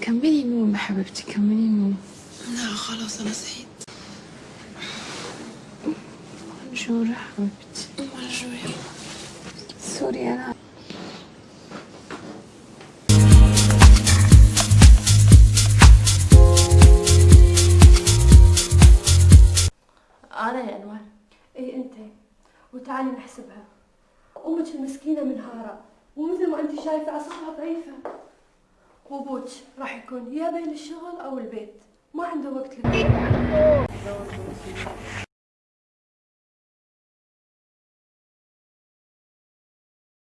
كملي نوم حبيبتي كملي نوم. لا خلاص أنا صحيت. Bonjour حبيبتي. Bonjour. Sorry أنا أنا يا أنوار. اي أنت. وتعالي نحسبها. أمك المسكينة منهاره ومثل ما انت شايفة اعصابها ضعيفه وابوك راح يكون يا بين الشغل أو البيت. ما عنده وقت لك